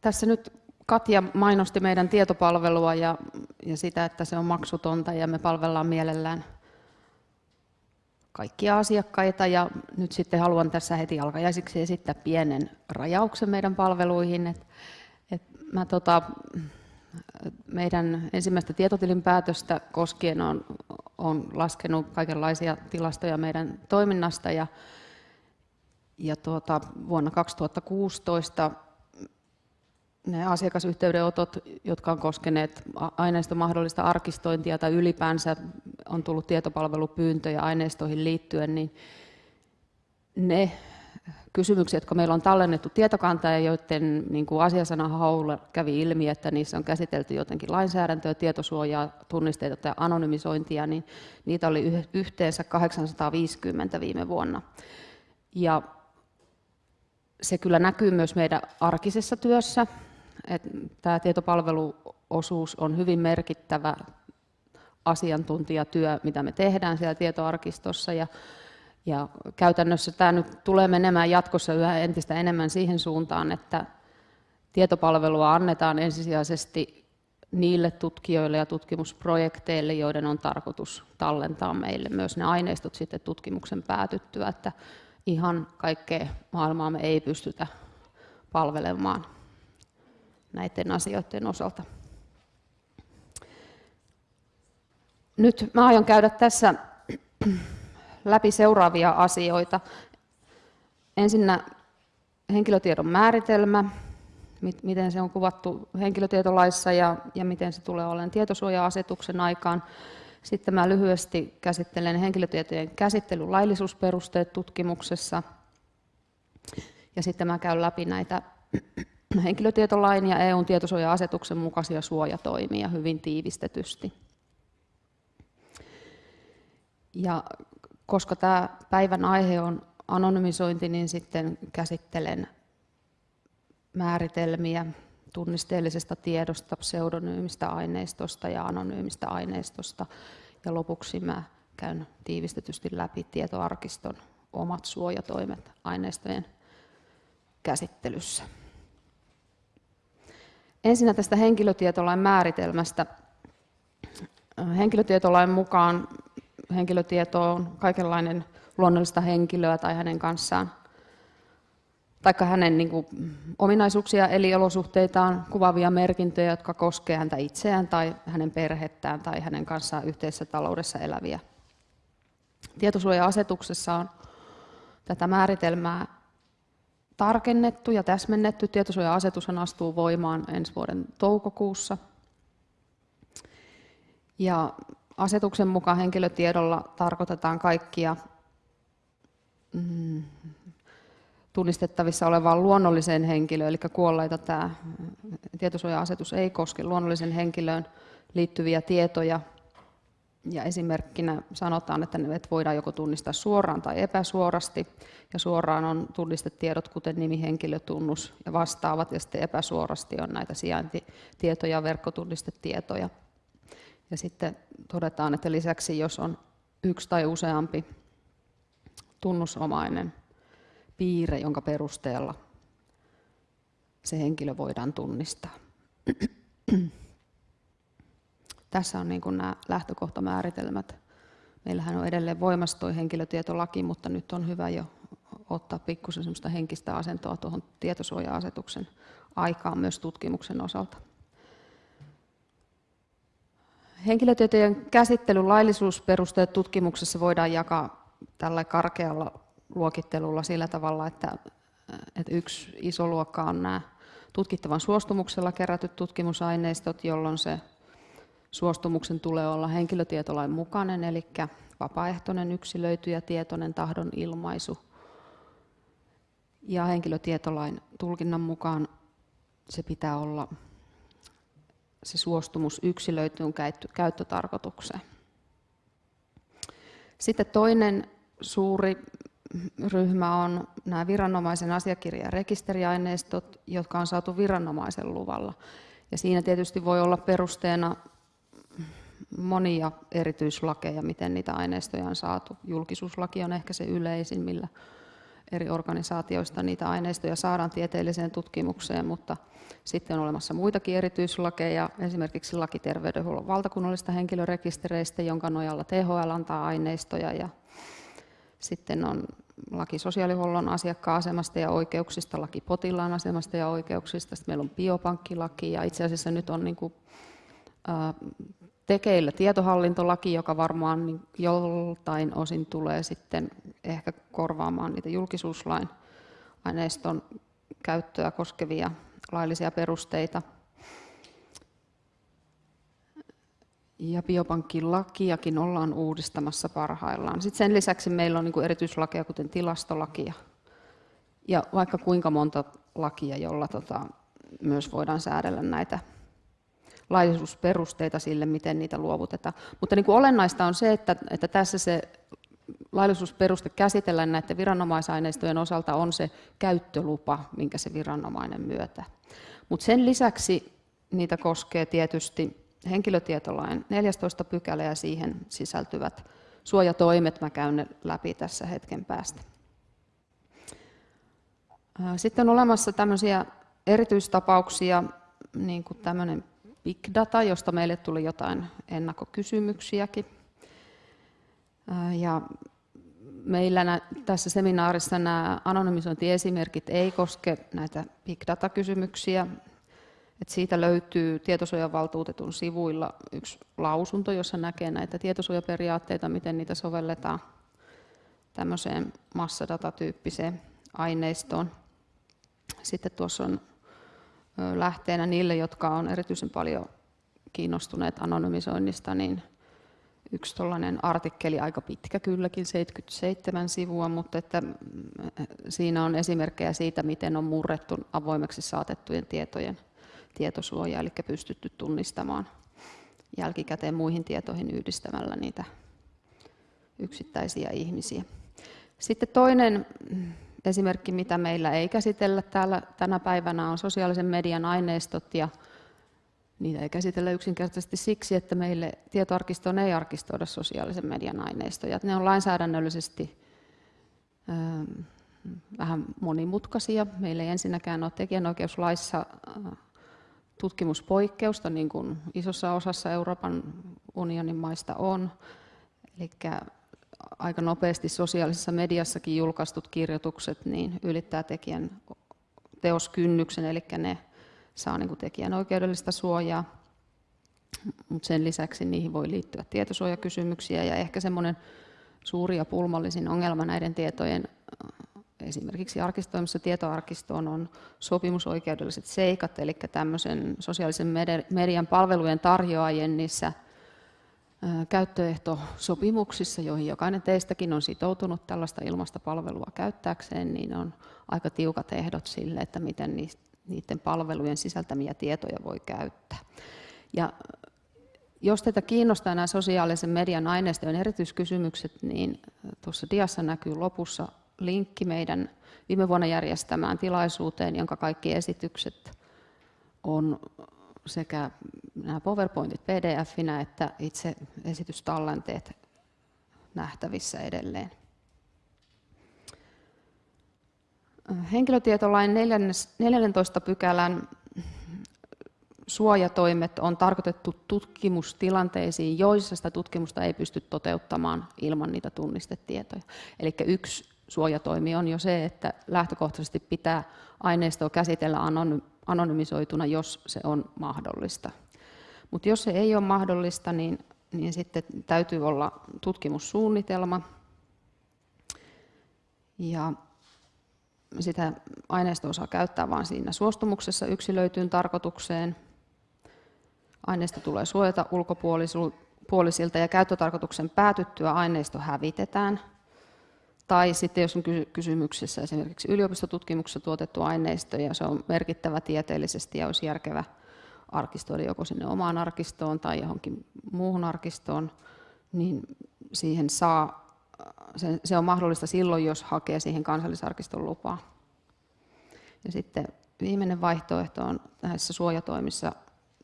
Tässä nyt Katja mainosti meidän tietopalvelua ja, ja sitä, että se on maksutonta ja me palvellaan mielellään kaikkia asiakkaita. Ja nyt sitten haluan tässä heti alkajaisiksi esittää pienen rajauksen meidän palveluihin. Et, et mä tota, meidän ensimmäistä tietotilinpäätöstä koskien on, on laskenut kaikenlaisia tilastoja meidän toiminnasta ja, ja tuota, vuonna 2016 ne asiakasyhteydenotot, jotka on koskeneet aineiston mahdollista arkistointia tai ylipäänsä on tullut tietopalvelupyyntöjä aineistoihin liittyen, niin ne kysymykset, jotka meillä on tallennettu tietokantaan ja joiden niin kuin asiasana haulla kävi ilmi, että niissä on käsitelty jotenkin lainsäädäntöä, tietosuojaa, tunnisteita tai anonymisointia, niin niitä oli yhteensä 850 viime vuonna. Ja se kyllä näkyy myös meidän arkisessa työssä, että tämä tietopalveluosuus on hyvin merkittävä asiantuntijatyö, mitä me tehdään siellä tietoarkistossa. Ja, ja käytännössä tämä nyt tulee menemään jatkossa yhä entistä enemmän siihen suuntaan, että tietopalvelua annetaan ensisijaisesti niille tutkijoille ja tutkimusprojekteille, joiden on tarkoitus tallentaa meille myös ne aineistot sitten tutkimuksen päätyttyä, että ihan kaikkea maailmaa me ei pystytä palvelemaan näiden asioiden osalta. Nyt mä aion käydä tässä läpi seuraavia asioita. Ensinnä henkilötiedon määritelmä, miten se on kuvattu henkilötietolaissa ja, ja miten se tulee olemaan tietosuoja-asetuksen aikaan. Sitten mä lyhyesti käsittelen henkilötietojen käsittelyn laillisuusperusteet tutkimuksessa. Ja sitten mä käyn läpi näitä henkilötietolain ja EUn tietosuoja-asetuksen mukaisia suojatoimia hyvin tiivistetysti. Ja koska tämä päivän aihe on anonymisointi, niin sitten käsittelen määritelmiä tunnisteellisesta tiedosta, pseudonyymistä aineistosta ja anonyymistä aineistosta. Ja lopuksi mä käyn tiivistetysti läpi tietoarkiston omat suojatoimet aineistojen käsittelyssä. Ensinnä tästä henkilötietolain määritelmästä. Henkilötietolain mukaan henkilötieto on kaikenlainen luonnollista henkilöä tai hänen kanssaan tai hänen niin kuin, ominaisuuksia eli olosuhteitaan kuvaavia merkintöjä, jotka koskevat häntä itseään tai hänen perhettään tai hänen kanssaan yhteisessä taloudessa eläviä. Tietosuoja-asetuksessa on tätä määritelmää tarkennettu ja täsmennetty. Tietosuoja-asetus astuu voimaan ensi vuoden toukokuussa. Ja asetuksen mukaan henkilötiedolla tarkoitetaan kaikkia mm, tunnistettavissa olevaan luonnolliseen henkilöön, eli kuolleita tämä tietosuoja-asetus ei koske luonnollisen henkilöön liittyviä tietoja. Ja esimerkkinä sanotaan, että ne voidaan joko tunnistaa suoraan tai epäsuorasti. Ja suoraan on tunnistetiedot, kuten nimi, henkilötunnus ja vastaavat, ja sitten epäsuorasti on näitä sijaintitietoja, verkkotunnistetietoja. Ja sitten todetaan, että lisäksi jos on yksi tai useampi tunnusomainen piirre, jonka perusteella se henkilö voidaan tunnistaa. Tässä on niin nämä lähtökohtamääritelmät. Meillähän on edelleen voimassa tuo henkilötietolaki, mutta nyt on hyvä jo ottaa pikkusen semmoista henkistä asentoa tuohon tietosuoja-asetuksen aikaan myös tutkimuksen osalta. Henkilötietojen käsittelyn laillisuusperusteet tutkimuksessa voidaan jakaa tällä karkealla luokittelulla sillä tavalla, että, että yksi iso luokka on nämä tutkittavan suostumuksella kerätyt tutkimusaineistot, jolloin se suostumuksen tulee olla henkilötietolain mukainen, eli vapaaehtoinen, yksilöity ja tietoinen tahdon ilmaisu. Ja henkilötietolain tulkinnan mukaan se pitää olla se suostumus yksilöityyn käyttötarkoitukseen. Sitten toinen suuri ryhmä on nämä viranomaisen asiakirja- ja rekisteriaineistot, jotka on saatu viranomaisen luvalla. Ja siinä tietysti voi olla perusteena monia erityislakeja, miten niitä aineistoja on saatu. Julkisuuslaki on ehkä se yleisin, millä eri organisaatioista niitä aineistoja saadaan tieteelliseen tutkimukseen, mutta sitten on olemassa muitakin erityislakeja, esimerkiksi laki terveydenhuollon valtakunnallista henkilörekistereistä, jonka nojalla THL antaa aineistoja. Ja sitten on laki sosiaalihuollon asiakkaan-asemasta ja oikeuksista, laki potilaan asemasta ja oikeuksista, sitten meillä on biopankkilaki ja itse asiassa nyt on niin kuin, tekeillä tietohallintolaki, joka varmaan niin joltain osin tulee sitten ehkä korvaamaan niitä julkisuuslain aineiston käyttöä koskevia laillisia perusteita. Ja biopankkilakiakin ollaan uudistamassa parhaillaan. Sitten sen lisäksi meillä on niin erityislakeja, kuten tilastolakia ja vaikka kuinka monta lakia, jolla tota, myös voidaan säädellä näitä laillisuusperusteita sille, miten niitä luovutetaan. Mutta niin kuin olennaista on se, että, että tässä se laillisuusperuste käsitellään näiden viranomaisaineistojen osalta on se käyttölupa, minkä se viranomainen myötä. Mutta sen lisäksi niitä koskee tietysti henkilötietolain 14 pykälä ja siihen sisältyvät suojatoimet. Mä käyn ne läpi tässä hetken päästä. Sitten on olemassa tämmöisiä erityistapauksia, niin kuin tämmöinen big data, josta meille tuli jotain ennakkokysymyksiäkin. Ja meillä tässä seminaarissa nämä anonymisointiesimerkit ei koske näitä big data-kysymyksiä. Et siitä löytyy tietosuojavaltuutetun sivuilla yksi lausunto, jossa näkee näitä tietosuojaperiaatteita, miten niitä sovelletaan tämmöiseen massadatatyyppiseen aineistoon. Sitten tuossa on lähteenä niille, jotka on erityisen paljon kiinnostuneet anonymisoinnista, niin yksi tuollainen artikkeli, aika pitkä kylläkin, 77 sivua, mutta että mm, siinä on esimerkkejä siitä, miten on murrettu avoimeksi saatettujen tietojen tietosuoja, eli pystytty tunnistamaan jälkikäteen muihin tietoihin yhdistämällä niitä yksittäisiä ihmisiä. Sitten toinen esimerkki, mitä meillä ei käsitellä täällä tänä päivänä, on sosiaalisen median aineistot ja Niitä ei käsitellä yksinkertaisesti siksi, että meille tietoarkistoon ei arkistoida sosiaalisen median aineistoja. Ne on lainsäädännöllisesti ähm, vähän monimutkaisia. Meillä ei ensinnäkään ole tekijänoikeuslaissa äh, tutkimuspoikkeusta, niin kuin isossa osassa Euroopan unionin maista on. Eli aika nopeasti sosiaalisessa mediassakin julkaistut kirjoitukset niin ylittää tekijän teoskynnyksen, eli ne saa niin kuin tekijän oikeudellista suojaa, mutta sen lisäksi niihin voi liittyä tietosuojakysymyksiä ja ehkä semmoinen suuri ja pulmallisin ongelma näiden tietojen esimerkiksi arkistoimassa tietoarkistoon on sopimusoikeudelliset seikat, eli tämmöisen sosiaalisen median palvelujen tarjoajien niissä käyttöehtosopimuksissa, joihin jokainen teistäkin on sitoutunut tällaista ilmasta palvelua käyttääkseen, niin on aika tiukat ehdot sille, että miten niiden palvelujen sisältämiä tietoja voi käyttää. Ja jos teitä kiinnostaa nämä sosiaalisen median aineistojen erityiskysymykset, niin tuossa diassa näkyy lopussa linkki meidän viime vuonna järjestämään tilaisuuteen, jonka kaikki esitykset on sekä nämä PowerPointit PDF-inä että itse esitystallenteet nähtävissä edelleen. Henkilötietolain 14 pykälän suojatoimet on tarkoitettu tutkimustilanteisiin, joissa sitä tutkimusta ei pysty toteuttamaan ilman niitä tunnistetietoja. Eli yksi suojatoimi on jo se, että lähtökohtaisesti pitää aineistoa käsitellä anonymisoituna, jos se on mahdollista. Mutta jos se ei ole mahdollista, niin, niin sitten täytyy olla tutkimussuunnitelma. Ja sitä aineistoa saa käyttää vain siinä suostumuksessa yksilöityyn tarkoitukseen. Aineisto tulee suojata ulkopuolisilta ja käyttötarkoituksen päätyttyä aineisto hävitetään. Tai sitten jos on kysymyksessä esimerkiksi yliopistotutkimuksessa tuotettu aineisto ja se on merkittävä tieteellisesti ja olisi järkevä arkistoida joko sinne omaan arkistoon tai johonkin muuhun arkistoon, niin siihen saa se, on mahdollista silloin, jos hakee siihen kansallisarkiston lupaa. Ja sitten viimeinen vaihtoehto on näissä suojatoimissa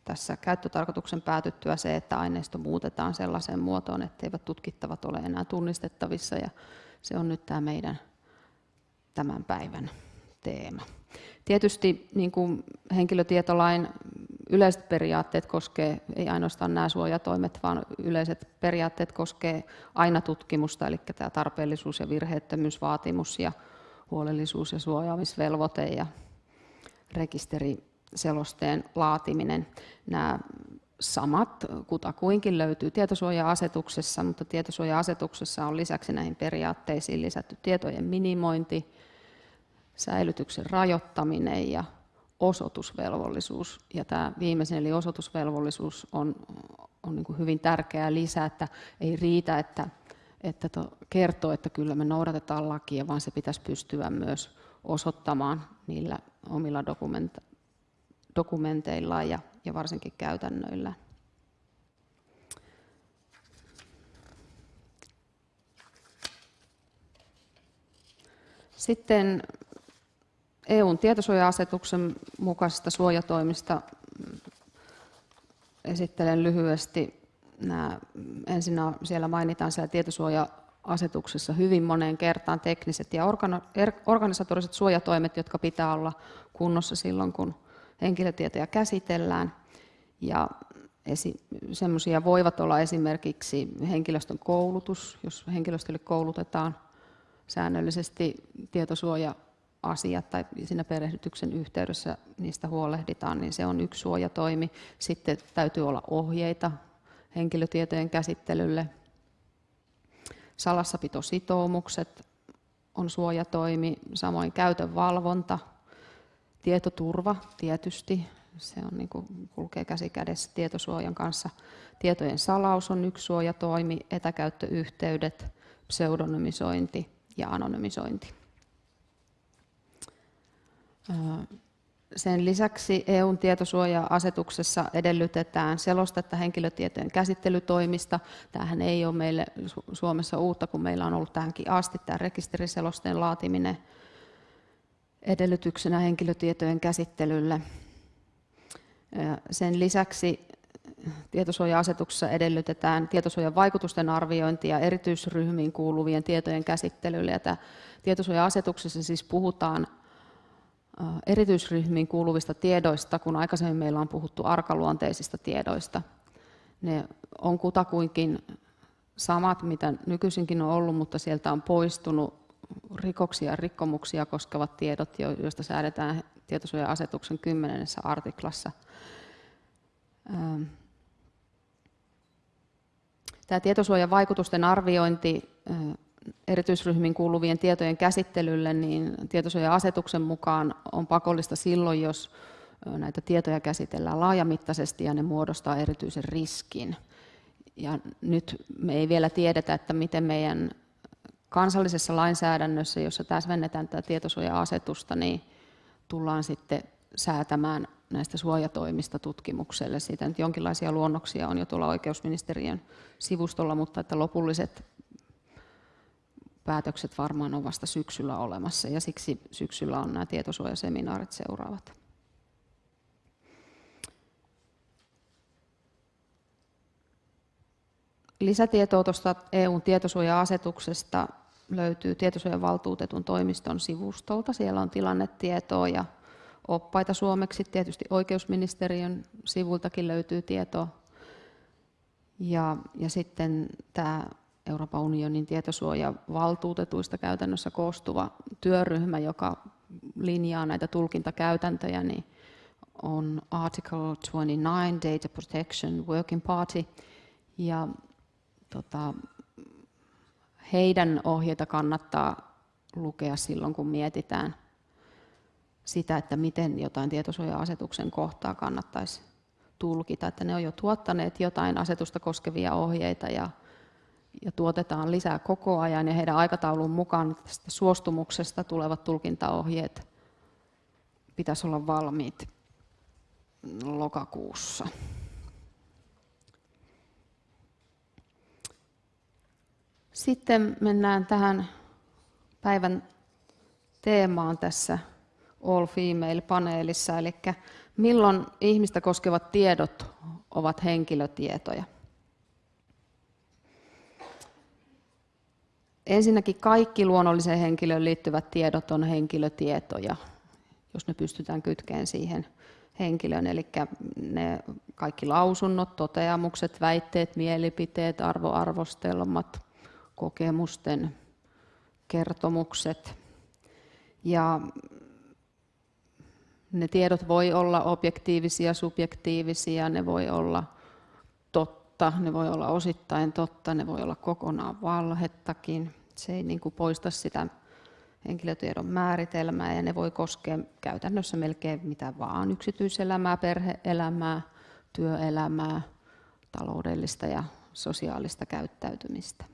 tässä käyttötarkoituksen päätyttyä se, että aineisto muutetaan sellaiseen muotoon, etteivät tutkittavat ole enää tunnistettavissa. Ja se on nyt tämä meidän tämän päivän teema. Tietysti niin kuin henkilötietolain yleiset periaatteet koskee, ei ainoastaan nämä suojatoimet, vaan yleiset periaatteet koskee aina tutkimusta, eli tämä tarpeellisuus- ja virheettömyysvaatimus ja huolellisuus- ja suojaamisvelvoite ja rekisteriselosteen laatiminen. Nämä samat kutakuinkin löytyy tietosuoja-asetuksessa, mutta tietosuoja-asetuksessa on lisäksi näihin periaatteisiin lisätty tietojen minimointi, säilytyksen rajoittaminen ja osoitusvelvollisuus. Ja tämä viimeisin eli osoitusvelvollisuus on, on niin hyvin tärkeä lisä, että ei riitä, että, että to, kertoo, että kyllä me noudatetaan lakia, vaan se pitäisi pystyä myös osoittamaan niillä omilla dokumenta, dokumenteillaan ja, ja varsinkin käytännöillä. Sitten EUn tietosuoja-asetuksen mukaisista suojatoimista esittelen lyhyesti nämä. Ensin siellä mainitaan siellä tietosuoja-asetuksessa hyvin moneen kertaan tekniset ja er, organisatoriset suojatoimet, jotka pitää olla kunnossa silloin, kun henkilötietoja käsitellään. Ja semmoisia voivat olla esimerkiksi henkilöstön koulutus, jos henkilöstölle koulutetaan säännöllisesti tietosuoja asiat tai siinä perehdytyksen yhteydessä niistä huolehditaan, niin se on yksi suojatoimi. Sitten täytyy olla ohjeita henkilötietojen käsittelylle. Salassapitositoumukset on suojatoimi, samoin käytön valvonta, tietoturva tietysti, se on niin kuin kulkee käsi kädessä tietosuojan kanssa. Tietojen salaus on yksi suojatoimi, etäkäyttöyhteydet, pseudonymisointi ja anonymisointi. Sen lisäksi EUn tietosuoja-asetuksessa edellytetään selostetta henkilötietojen käsittelytoimista. Tämähän ei ole meille Suomessa uutta, kun meillä on ollut tähänkin asti tämä rekisteriselosteen laatiminen edellytyksenä henkilötietojen käsittelylle. Sen lisäksi tietosuoja-asetuksessa edellytetään tietosuojan vaikutusten arviointia erityisryhmiin kuuluvien tietojen käsittelylle. Ja tietosuoja-asetuksessa siis puhutaan erityisryhmiin kuuluvista tiedoista, kun aikaisemmin meillä on puhuttu arkaluonteisista tiedoista. Ne on kutakuinkin samat, mitä nykyisinkin on ollut, mutta sieltä on poistunut rikoksia ja rikkomuksia koskevat tiedot, joista säädetään tietosuoja-asetuksen 10. artiklassa. Tämä tietosuojan vaikutusten arviointi erityisryhmiin kuuluvien tietojen käsittelylle, niin tietosuoja-asetuksen mukaan on pakollista silloin, jos näitä tietoja käsitellään laajamittaisesti ja ne muodostaa erityisen riskin. Ja nyt me ei vielä tiedetä, että miten meidän kansallisessa lainsäädännössä, jossa täsmennetään tätä tietosuoja-asetusta, niin tullaan sitten säätämään näistä suojatoimista tutkimukselle. Siitä nyt jonkinlaisia luonnoksia on jo tuolla oikeusministeriön sivustolla, mutta että lopulliset päätökset varmaan on vasta syksyllä olemassa ja siksi syksyllä on nämä tietosuojaseminaarit seuraavat. Lisätietoa tuosta EUn tietosuoja-asetuksesta löytyy tietosuojavaltuutetun toimiston sivustolta. Siellä on tilannetietoa ja oppaita suomeksi. Tietysti oikeusministeriön sivultakin löytyy tietoa. Ja, ja sitten tämä Euroopan unionin tietosuojavaltuutetuista käytännössä koostuva työryhmä, joka linjaa näitä tulkintakäytäntöjä, niin on Article 29 Data Protection Working Party. Ja tota, heidän ohjeita kannattaa lukea silloin, kun mietitään sitä, että miten jotain tietosuoja-asetuksen kohtaa kannattaisi tulkita. Että ne on jo tuottaneet jotain asetusta koskevia ohjeita ja ja tuotetaan lisää koko ajan ja heidän aikataulun mukaan tästä suostumuksesta tulevat tulkintaohjeet pitäisi olla valmiit lokakuussa. Sitten mennään tähän päivän teemaan tässä All Female-paneelissa, eli milloin ihmistä koskevat tiedot ovat henkilötietoja. ensinnäkin kaikki luonnolliseen henkilöön liittyvät tiedot on henkilötietoja, jos ne pystytään kytkeen siihen henkilöön. Eli ne kaikki lausunnot, toteamukset, väitteet, mielipiteet, arvoarvostelmat, kokemusten kertomukset. Ja ne tiedot voi olla objektiivisia, subjektiivisia, ne voi olla totta, ne voi olla osittain totta, ne voi olla kokonaan valhettakin. Se ei niin kuin poista sitä henkilötiedon määritelmää ja ne voi koskea käytännössä melkein mitä vaan, yksityiselämää, perheelämää, työelämää, taloudellista ja sosiaalista käyttäytymistä.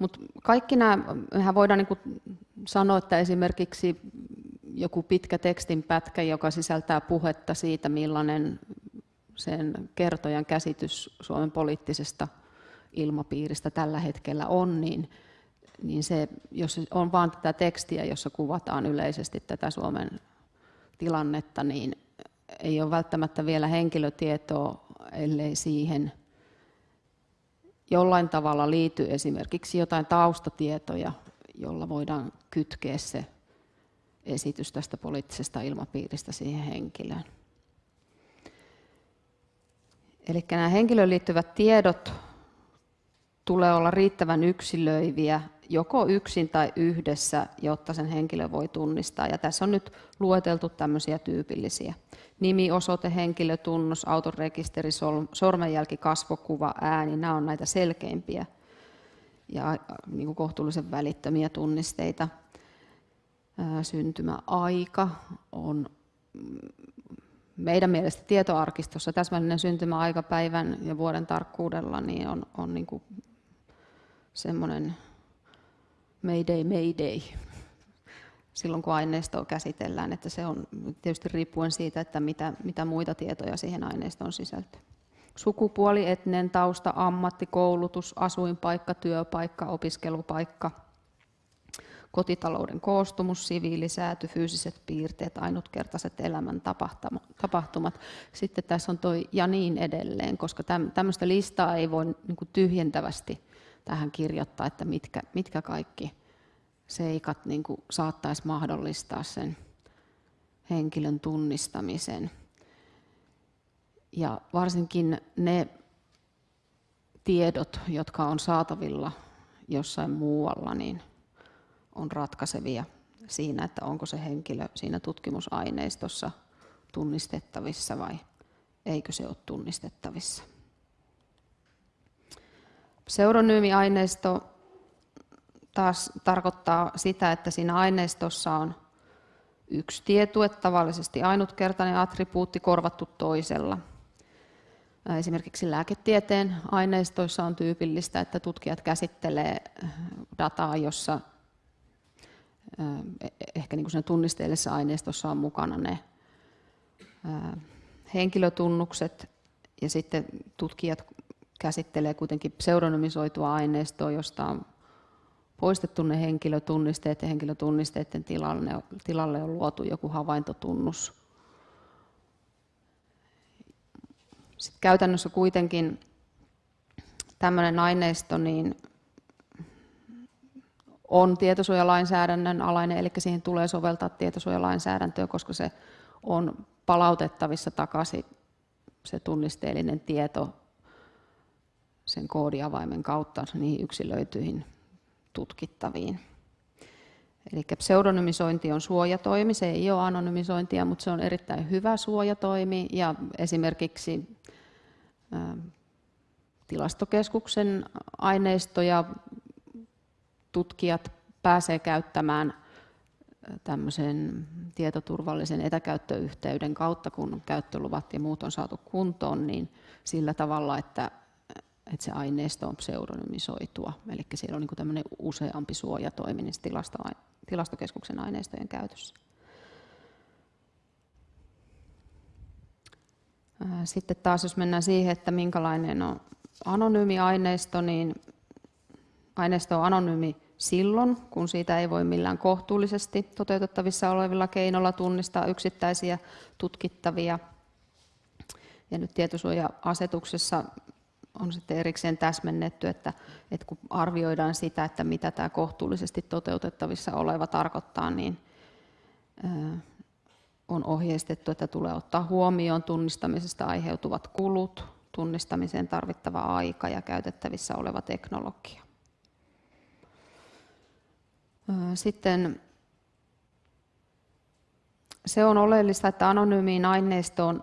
Mutta kaikki nämä, mehän voidaan niin sanoa, että esimerkiksi joku pitkä tekstin pätkä, joka sisältää puhetta siitä, millainen sen kertojan käsitys Suomen poliittisesta ilmapiiristä tällä hetkellä on, niin, niin se, jos on vain tätä tekstiä, jossa kuvataan yleisesti tätä Suomen tilannetta, niin ei ole välttämättä vielä henkilötietoa, ellei siihen jollain tavalla liity esimerkiksi jotain taustatietoja, jolla voidaan kytkeä se esitys tästä poliittisesta ilmapiiristä siihen henkilöön. Eli nämä henkilöön liittyvät tiedot tulee olla riittävän yksilöiviä joko yksin tai yhdessä, jotta sen henkilö voi tunnistaa. Ja tässä on nyt lueteltu tämmöisiä tyypillisiä. Nimi, osoite, henkilötunnus, auton rekisteri, sormenjälki, kasvokuva, ääni, nämä on näitä selkeimpiä ja niin kuin kohtuullisen välittömiä tunnisteita. Syntymäaika on mm, meidän mielestä tietoarkistossa täsmällinen syntymäaikapäivän ja vuoden tarkkuudella niin on, on niin kuin semmoinen mayday, mayday, silloin kun aineistoa käsitellään, että se on tietysti riippuen siitä, että mitä, mitä muita tietoja siihen aineistoon sisältyy. Sukupuoli, etninen tausta, ammatti, koulutus, asuinpaikka, työpaikka, opiskelupaikka, kotitalouden koostumus, siviilisääty, fyysiset piirteet, ainutkertaiset elämän tapahtumat. Sitten tässä on toi ja niin edelleen, koska tämmöistä listaa ei voi niin tyhjentävästi tähän kirjoittaa, että mitkä, mitkä kaikki seikat niin saattaisi mahdollistaa sen henkilön tunnistamisen. Ja varsinkin ne tiedot, jotka on saatavilla jossain muualla, niin on ratkaisevia siinä, että onko se henkilö siinä tutkimusaineistossa tunnistettavissa vai eikö se ole tunnistettavissa. Pseudonyymiaineisto taas tarkoittaa sitä, että siinä aineistossa on yksi tietue, tavallisesti ainutkertainen attribuutti korvattu toisella. Esimerkiksi lääketieteen aineistoissa on tyypillistä, että tutkijat käsittelee dataa, jossa e-, ehkä niin kuin tunnisteellisessa aineistossa on mukana ne henkilötunnukset ja sitten tutkijat käsittelee kuitenkin pseudonymisoitua aineistoa, josta on poistettu ne henkilötunnisteet ja henkilötunnisteiden tilalle, tilalle on luotu joku havaintotunnus. Sitten käytännössä kuitenkin tämmöinen aineisto niin on tietosuojalainsäädännön alainen, eli siihen tulee soveltaa tietosuojalainsäädäntöä, koska se on palautettavissa takaisin se tunnisteellinen tieto sen koodiavaimen kautta niihin yksilöityihin tutkittaviin. Eli pseudonymisointi on suojatoimi, se ei ole anonymisointia, mutta se on erittäin hyvä suojatoimi ja esimerkiksi tilastokeskuksen aineistoja tutkijat pääsee käyttämään tämmöisen tietoturvallisen etäkäyttöyhteyden kautta, kun käyttöluvat ja muut on saatu kuntoon, niin sillä tavalla, että että se aineisto on pseudonymisoitua, eli siellä on niin useampi suojatoimi niissä tilasto, tilastokeskuksen aineistojen käytössä. Sitten taas jos mennään siihen, että minkälainen on anonyymi aineisto, niin aineisto on anonyymi silloin, kun siitä ei voi millään kohtuullisesti toteutettavissa olevilla keinoilla tunnistaa yksittäisiä tutkittavia. Ja nyt tietosuoja-asetuksessa on sitten erikseen täsmennetty, että, että kun arvioidaan sitä, että mitä tämä kohtuullisesti toteutettavissa oleva tarkoittaa, niin on ohjeistettu, että tulee ottaa huomioon tunnistamisesta aiheutuvat kulut, tunnistamiseen tarvittava aika ja käytettävissä oleva teknologia. Sitten se on oleellista, että anonyymiin aineistoon,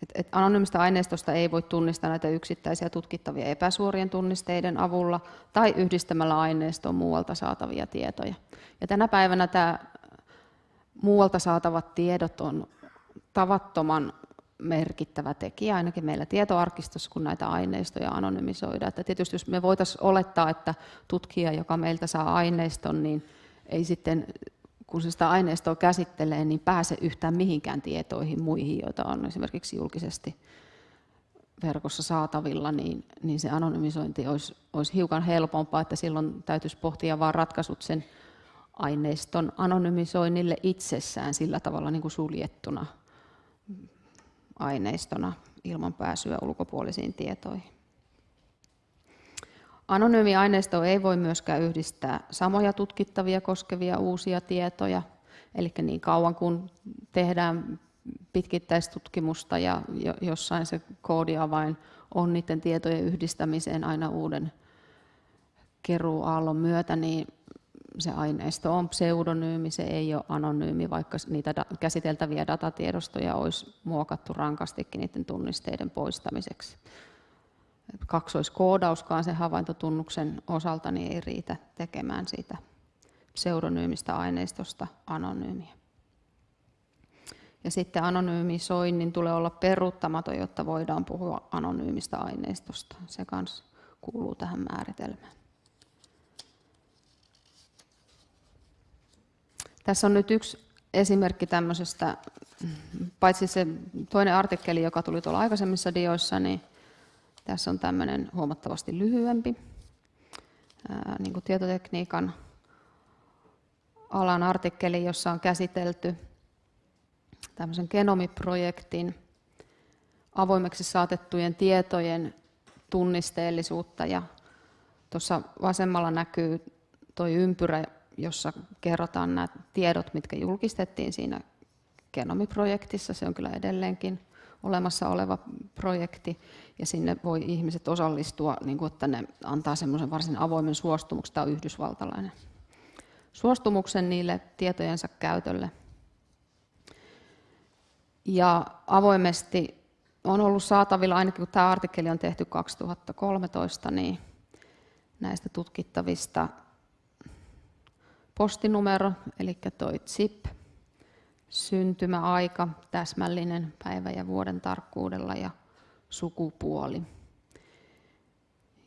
mm, että anonyymistä aineistosta ei voi tunnistaa näitä yksittäisiä tutkittavia epäsuorien tunnisteiden avulla tai yhdistämällä aineistoon muualta saatavia tietoja. Ja tänä päivänä tämä muualta saatavat tiedot on tavattoman merkittävä tekijä, ainakin meillä tietoarkistossa, kun näitä aineistoja anonymisoidaan. Että tietysti jos me voitaisiin olettaa, että tutkija, joka meiltä saa aineiston, niin ei sitten, kun se sitä aineistoa käsittelee, niin pääse yhtään mihinkään tietoihin muihin, joita on esimerkiksi julkisesti verkossa saatavilla, niin, niin se anonymisointi olisi, olisi hiukan helpompaa, että silloin täytyisi pohtia vain ratkaisut sen aineiston anonymisoinnille itsessään sillä tavalla niin kuin suljettuna aineistona ilman pääsyä ulkopuolisiin tietoihin. Anonyymi aineisto ei voi myöskään yhdistää samoja tutkittavia koskevia uusia tietoja, eli niin kauan kun tehdään pitkittäistutkimusta ja jossain se koodiavain on niiden tietojen yhdistämiseen aina uuden keruuaallon myötä, niin se aineisto on pseudonyymi, se ei ole anonyymi, vaikka niitä käsiteltäviä datatiedostoja olisi muokattu rankastikin niiden tunnisteiden poistamiseksi. Kaksoiskoodauskaan sen havaintotunnuksen osalta niin ei riitä tekemään siitä pseudonyymistä aineistosta anonyymiä. Ja sitten anonyymisoinnin tulee olla peruuttamaton, jotta voidaan puhua anonyymistä aineistosta. Se kanssa kuuluu tähän määritelmään. Tässä on nyt yksi esimerkki tämmöisestä, paitsi se toinen artikkeli, joka tuli tuolla aikaisemmissa dioissa, niin tässä on tämmöinen huomattavasti lyhyempi niin kuin tietotekniikan alan artikkeli, jossa on käsitelty tämmöisen genomiprojektin avoimeksi saatettujen tietojen tunnisteellisuutta. Ja tuossa vasemmalla näkyy tuo ympyrä, jossa kerrotaan nämä tiedot, mitkä julkistettiin siinä genomiprojektissa. Se on kyllä edelleenkin olemassa oleva projekti ja sinne voi ihmiset osallistua, niin kuin, että ne antaa semmoisen varsin avoimen suostumuksen, tämä on yhdysvaltalainen suostumuksen niille tietojensa käytölle. Ja avoimesti on ollut saatavilla, ainakin kun tämä artikkeli on tehty 2013, niin näistä tutkittavista postinumero, eli toi ZIP, syntymäaika, täsmällinen päivä ja vuoden tarkkuudella ja sukupuoli.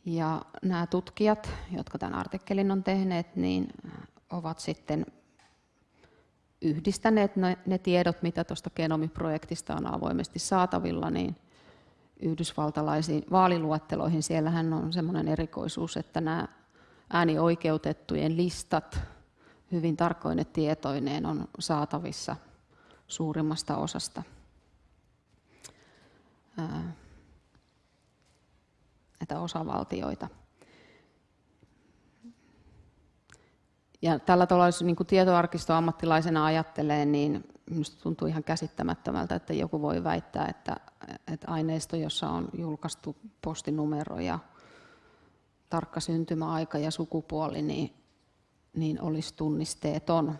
Ja nämä tutkijat, jotka tämän artikkelin on tehneet, niin ovat sitten yhdistäneet ne, tiedot, mitä tuosta genomiprojektista on avoimesti saatavilla, niin yhdysvaltalaisiin vaaliluetteloihin. Siellähän on semmoinen erikoisuus, että nämä äänioikeutettujen listat hyvin tarkoine tietoineen on saatavissa suurimmasta osasta näitä osavaltioita. Ja tällä tavalla, jos niin tietoarkistoammattilaisena ajattelee, niin minusta tuntuu ihan käsittämättömältä, että joku voi väittää, että, että aineisto, jossa on julkaistu postinumero ja tarkka syntymäaika ja sukupuoli, niin niin olisi tunnisteeton.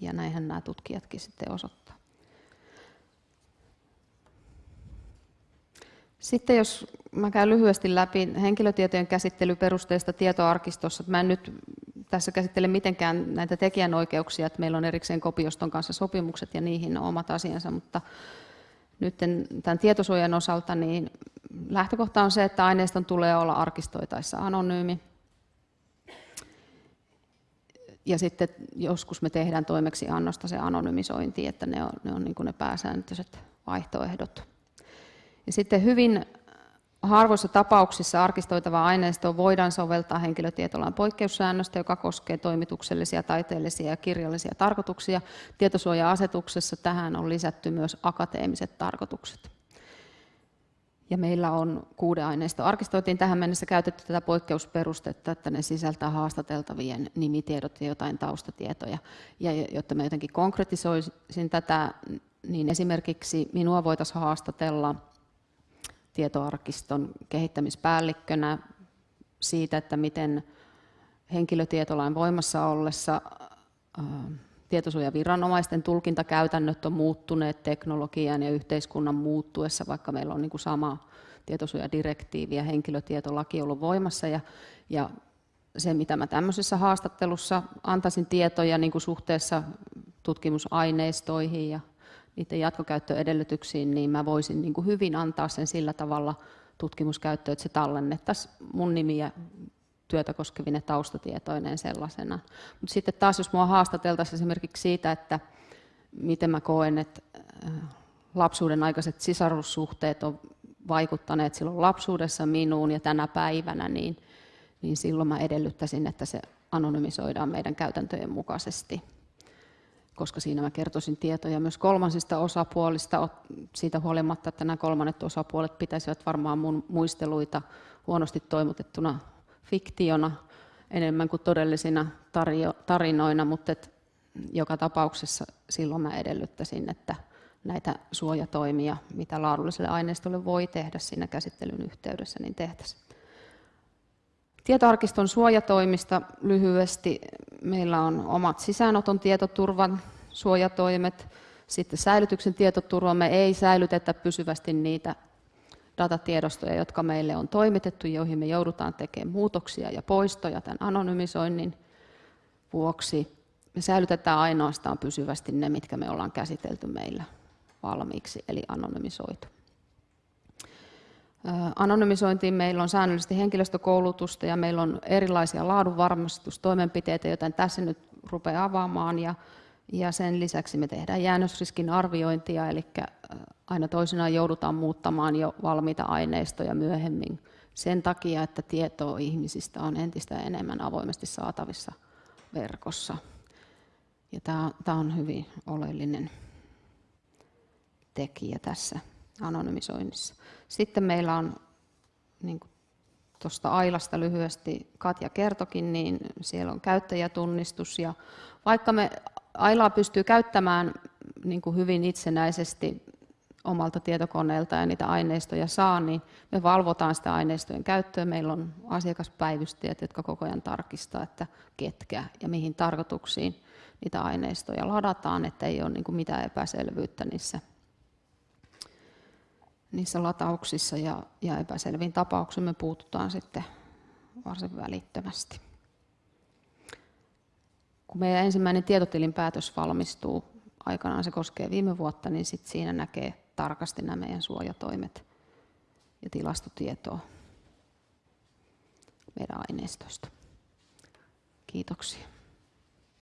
Ja näinhän nämä tutkijatkin sitten osoittaa. Sitten jos mä käyn lyhyesti läpi henkilötietojen käsittelyperusteista tietoarkistossa. Mä en nyt tässä käsittele mitenkään näitä tekijänoikeuksia, että meillä on erikseen kopioston kanssa sopimukset ja niihin on omat asiansa, mutta nyt tämän tietosuojan osalta niin lähtökohta on se, että aineiston tulee olla arkistoitaessa anonyymi ja sitten joskus me tehdään toimeksiannosta se anonymisointi, että ne on ne, on niin kuin ne pääsääntöiset vaihtoehdot. Ja sitten hyvin harvoissa tapauksissa arkistoitavaa aineistoa voidaan soveltaa henkilötietolain poikkeussäännöstä, joka koskee toimituksellisia, taiteellisia ja kirjallisia tarkoituksia. Tietosuoja-asetuksessa tähän on lisätty myös akateemiset tarkoitukset. Ja meillä on kuuden aineisto. Arkistoitiin tähän mennessä käytetty tätä poikkeusperustetta, että ne sisältää haastateltavien nimitiedot ja jotain taustatietoja. Ja jotta mä jotenkin konkretisoisin tätä, niin esimerkiksi minua voitaisiin haastatella tietoarkiston kehittämispäällikkönä siitä, että miten henkilötietolain voimassa ollessa tietosuojaviranomaisten tulkintakäytännöt on muuttuneet teknologian ja yhteiskunnan muuttuessa, vaikka meillä on niin kuin sama tietosuojadirektiivi ja henkilötietolaki ollut voimassa. Ja, ja se, mitä mä tämmöisessä haastattelussa antaisin tietoja niin kuin suhteessa tutkimusaineistoihin ja niiden jatkokäyttöedellytyksiin, niin mä voisin niin kuin hyvin antaa sen sillä tavalla tutkimuskäyttöön, että se tallennettaisiin mun nimiä työtä koskevine taustatietoineen sellaisena. Mutta sitten taas, jos minua haastateltaisiin esimerkiksi siitä, että miten mä koen, että äh, lapsuuden aikaiset sisarussuhteet on vaikuttaneet silloin lapsuudessa minuun ja tänä päivänä, niin, niin silloin mä edellyttäisin, että se anonymisoidaan meidän käytäntöjen mukaisesti koska siinä mä kertoisin tietoja myös kolmansista osapuolista, siitä huolimatta, että nämä kolmannet osapuolet pitäisivät varmaan mun muisteluita huonosti toimutettuna fiktiona enemmän kuin todellisina tarinoina, mutta et joka tapauksessa silloin mä edellyttäisin, että näitä suojatoimia, mitä laadulliselle aineistolle voi tehdä siinä käsittelyn yhteydessä, niin tehtäisiin. Tietoarkiston suojatoimista lyhyesti. Meillä on omat sisäänoton tietoturvan suojatoimet. Sitten säilytyksen tietoturva. Me ei säilytetä pysyvästi niitä datatiedostoja, jotka meille on toimitettu, joihin me joudutaan tekemään muutoksia ja poistoja tämän anonymisoinnin vuoksi. Me säilytetään ainoastaan pysyvästi ne, mitkä me ollaan käsitelty meillä valmiiksi, eli anonymisoitu. Anonymisointiin meillä on säännöllisesti henkilöstökoulutusta ja meillä on erilaisia laadunvarmistustoimenpiteitä, joten tässä nyt rupeaa avaamaan. Ja, ja sen lisäksi me tehdään jäännösriskin arviointia, eli aina toisinaan joudutaan muuttamaan jo valmiita aineistoja myöhemmin sen takia, että tietoa ihmisistä on entistä enemmän avoimesti saatavissa verkossa. Ja tämä, on hyvin oleellinen tekijä tässä anonymisoinnissa. Sitten meillä on, niin tuosta Ailasta lyhyesti Katja kertokin, niin siellä on käyttäjätunnistus. Ja vaikka me Ailaa pystyy käyttämään niin kuin hyvin itsenäisesti omalta tietokoneelta ja niitä aineistoja saa, niin me valvotaan sitä aineistojen käyttöä. Meillä on asiakaspäivystäjät, jotka koko ajan tarkistaa, että ketkä ja mihin tarkoituksiin niitä aineistoja ladataan, että ei ole niin kuin mitään epäselvyyttä niissä, niissä latauksissa ja, ja epäselviin tapauksiin me puututaan sitten varsin välittömästi. Kun meidän ensimmäinen tietotilinpäätös valmistuu, aikanaan se koskee viime vuotta, niin sit siinä näkee tarkasti nämä meidän suojatoimet ja tilastotietoa meidän aineistosta. Kiitoksia.